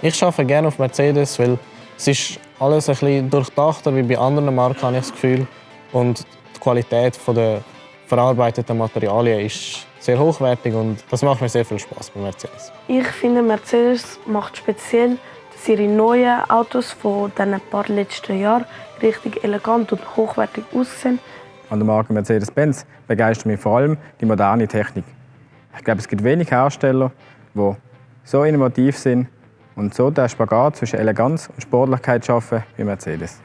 Ich arbeite gerne auf Mercedes, weil es ist alles ein bisschen durchdachter wie bei anderen Marken, habe ich das Gefühl. Und die Qualität der verarbeiteten Materialien ist sehr hochwertig und das macht mir sehr viel Spaß bei Mercedes. Ich finde, Mercedes macht speziell, dass ihre neuen Autos von den paar letzten Jahren richtig elegant und hochwertig aussehen. An der Marke Mercedes-Benz begeistert mich vor allem die moderne Technik. Ich glaube, es gibt wenig Hersteller, die so innovativ sind und so den Spagat zwischen Eleganz und Sportlichkeit schaffen wie Mercedes.